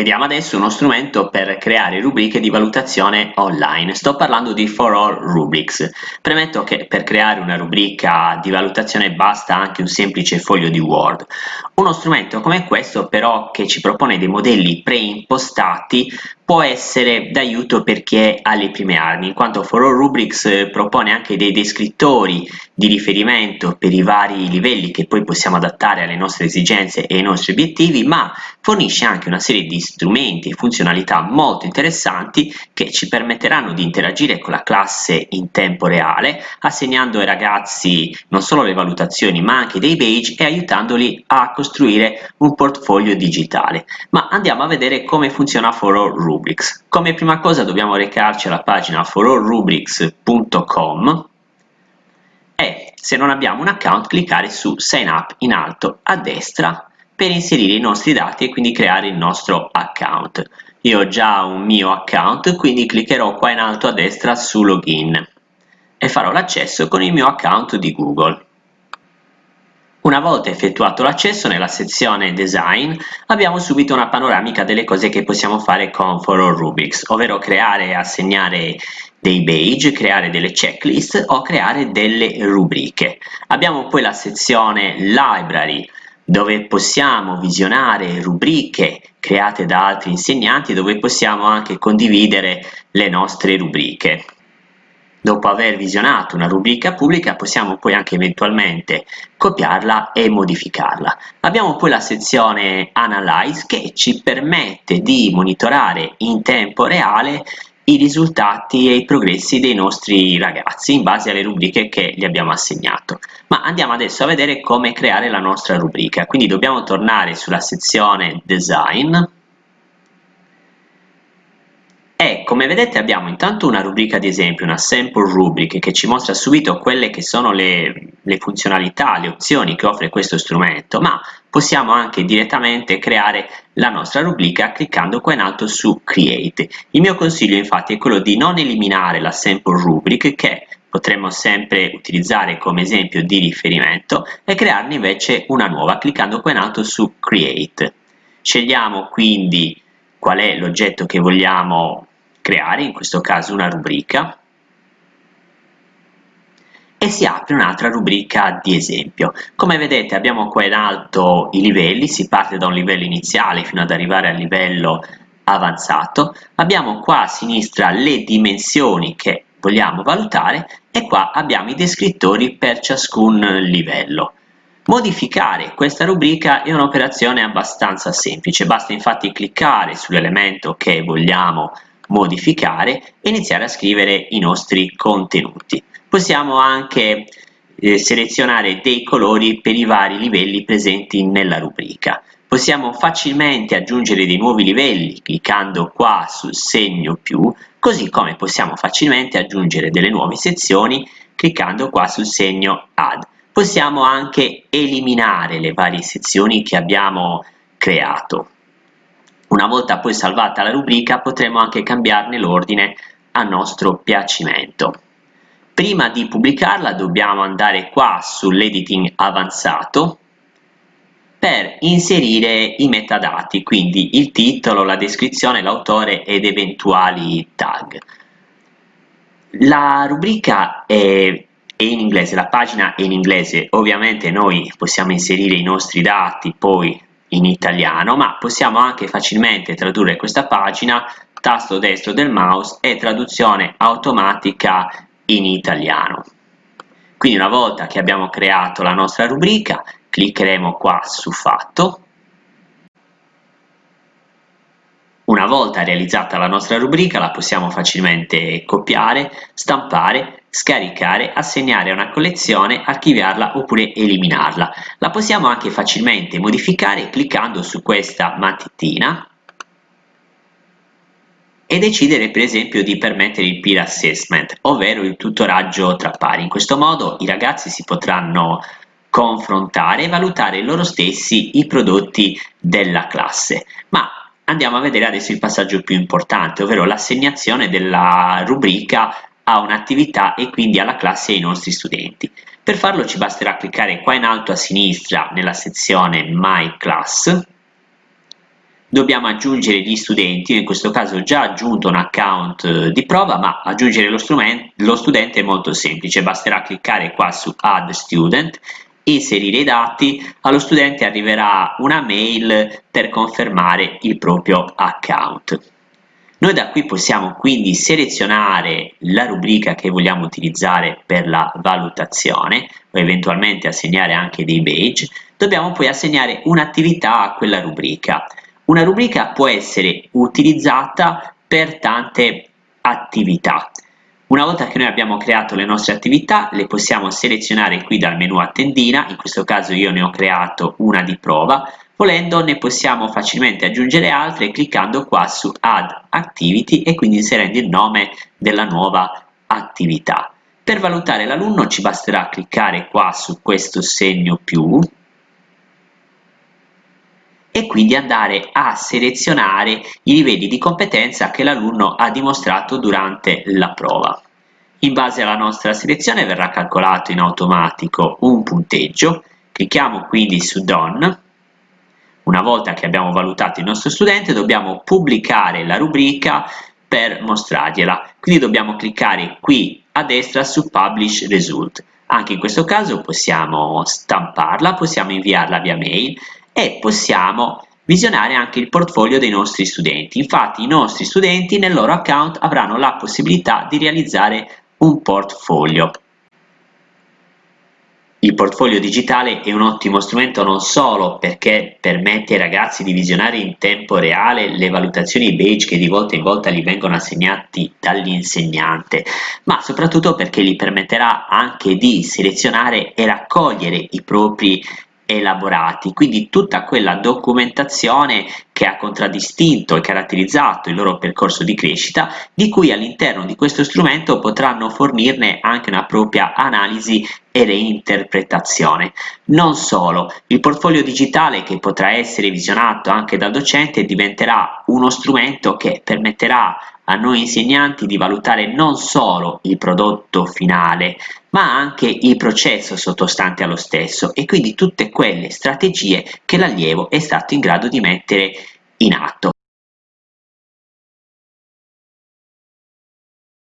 Vediamo adesso uno strumento per creare rubriche di valutazione online. Sto parlando di For All Rubrics. Premetto che per creare una rubrica di valutazione basta anche un semplice foglio di Word. Uno strumento come questo però che ci propone dei modelli preimpostati può essere d'aiuto per chi è alle prime armi, in quanto For All Rubrics propone anche dei descrittori di riferimento per i vari livelli che poi possiamo adattare alle nostre esigenze e ai nostri obiettivi, ma fornisce anche una serie di strumenti e funzionalità molto interessanti che ci permetteranno di interagire con la classe in tempo reale, assegnando ai ragazzi non solo le valutazioni ma anche dei badge e aiutandoli a costruire un portfolio digitale. Ma andiamo a vedere come funziona For All Rubrics. Come prima cosa dobbiamo recarci alla pagina forallrubrics.com e se non abbiamo un account cliccare su sign up in alto a destra per inserire i nostri dati e quindi creare il nostro account. Io ho già un mio account quindi cliccherò qua in alto a destra su login e farò l'accesso con il mio account di Google. Una volta effettuato l'accesso nella sezione Design abbiamo subito una panoramica delle cose che possiamo fare con For All Rubrics, ovvero creare e assegnare dei badge, creare delle checklist o creare delle rubriche. Abbiamo poi la sezione Library dove possiamo visionare rubriche create da altri insegnanti dove possiamo anche condividere le nostre rubriche. Dopo aver visionato una rubrica pubblica possiamo poi anche eventualmente copiarla e modificarla. Abbiamo poi la sezione Analyze che ci permette di monitorare in tempo reale i risultati e i progressi dei nostri ragazzi in base alle rubriche che gli abbiamo assegnato. Ma andiamo adesso a vedere come creare la nostra rubrica, quindi dobbiamo tornare sulla sezione Design e come vedete abbiamo intanto una rubrica di esempio, una sample rubric che ci mostra subito quelle che sono le, le funzionalità, le opzioni che offre questo strumento, ma possiamo anche direttamente creare la nostra rubrica cliccando qua in alto su Create. Il mio consiglio infatti è quello di non eliminare la sample rubric che potremmo sempre utilizzare come esempio di riferimento e crearne invece una nuova cliccando qua in alto su Create. Scegliamo quindi qual è l'oggetto che vogliamo creare, in questo caso una rubrica, e si apre un'altra rubrica di esempio. Come vedete abbiamo qua in alto i livelli, si parte da un livello iniziale fino ad arrivare al livello avanzato, abbiamo qua a sinistra le dimensioni che vogliamo valutare e qua abbiamo i descrittori per ciascun livello. Modificare questa rubrica è un'operazione abbastanza semplice, basta infatti cliccare sull'elemento che vogliamo modificare e iniziare a scrivere i nostri contenuti. Possiamo anche eh, selezionare dei colori per i vari livelli presenti nella rubrica. Possiamo facilmente aggiungere dei nuovi livelli cliccando qua sul segno più, così come possiamo facilmente aggiungere delle nuove sezioni cliccando qua sul segno add. Possiamo anche eliminare le varie sezioni che abbiamo creato. Una volta poi salvata la rubrica potremo anche cambiarne l'ordine a nostro piacimento. Prima di pubblicarla dobbiamo andare qua sull'editing avanzato per inserire i metadati, quindi il titolo, la descrizione, l'autore ed eventuali tag. La rubrica è, in inglese, la pagina è in inglese, ovviamente noi possiamo inserire i nostri dati poi in italiano, ma possiamo anche facilmente tradurre questa pagina, tasto destro del mouse e traduzione automatica in italiano. Quindi una volta che abbiamo creato la nostra rubrica, cliccheremo qua su Fatto. Una volta realizzata la nostra rubrica la possiamo facilmente copiare, stampare scaricare, assegnare a una collezione, archiviarla oppure eliminarla. La possiamo anche facilmente modificare cliccando su questa matitina e decidere per esempio di permettere il peer assessment, ovvero il tutoraggio tra pari. In questo modo i ragazzi si potranno confrontare e valutare loro stessi i prodotti della classe. Ma andiamo a vedere adesso il passaggio più importante, ovvero l'assegnazione della rubrica a un'attività e quindi alla classe e ai nostri studenti. Per farlo ci basterà cliccare qua in alto a sinistra nella sezione My Class, dobbiamo aggiungere gli studenti, io in questo caso ho già aggiunto un account eh, di prova, ma aggiungere lo, lo studente è molto semplice, basterà cliccare qua su Add Student, inserire i dati, allo studente arriverà una mail per confermare il proprio account. Noi da qui possiamo quindi selezionare la rubrica che vogliamo utilizzare per la valutazione o eventualmente assegnare anche dei badge, dobbiamo poi assegnare un'attività a quella rubrica. Una rubrica può essere utilizzata per tante attività. Una volta che noi abbiamo creato le nostre attività, le possiamo selezionare qui dal menu a tendina, in questo caso io ne ho creato una di prova, Volendo ne possiamo facilmente aggiungere altre cliccando qua su Add Activity e quindi inserendo il nome della nuova attività. Per valutare l'alunno ci basterà cliccare qua su questo segno più e quindi andare a selezionare i livelli di competenza che l'alunno ha dimostrato durante la prova. In base alla nostra selezione verrà calcolato in automatico un punteggio, clicchiamo quindi su Done una volta che abbiamo valutato il nostro studente dobbiamo pubblicare la rubrica per mostrargliela, quindi dobbiamo cliccare qui a destra su Publish Result. Anche in questo caso possiamo stamparla, possiamo inviarla via mail e possiamo visionare anche il portfolio dei nostri studenti. Infatti i nostri studenti nel loro account avranno la possibilità di realizzare un portfolio. Il portfolio digitale è un ottimo strumento non solo perché permette ai ragazzi di visionare in tempo reale le valutazioni badge che di volta in volta gli vengono assegnati dall'insegnante, ma soprattutto perché gli permetterà anche di selezionare e raccogliere i propri elaborati, quindi tutta quella documentazione che ha contraddistinto e caratterizzato il loro percorso di crescita, di cui all'interno di questo strumento potranno fornirne anche una propria analisi e reinterpretazione. Non solo, il portfolio digitale che potrà essere visionato anche dal docente diventerà uno strumento che permetterà a noi insegnanti di valutare non solo il prodotto finale, ma anche il processo sottostante allo stesso e quindi tutte quelle strategie che l'allievo è stato in grado di mettere in atto.